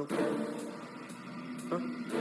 não quero. Hã?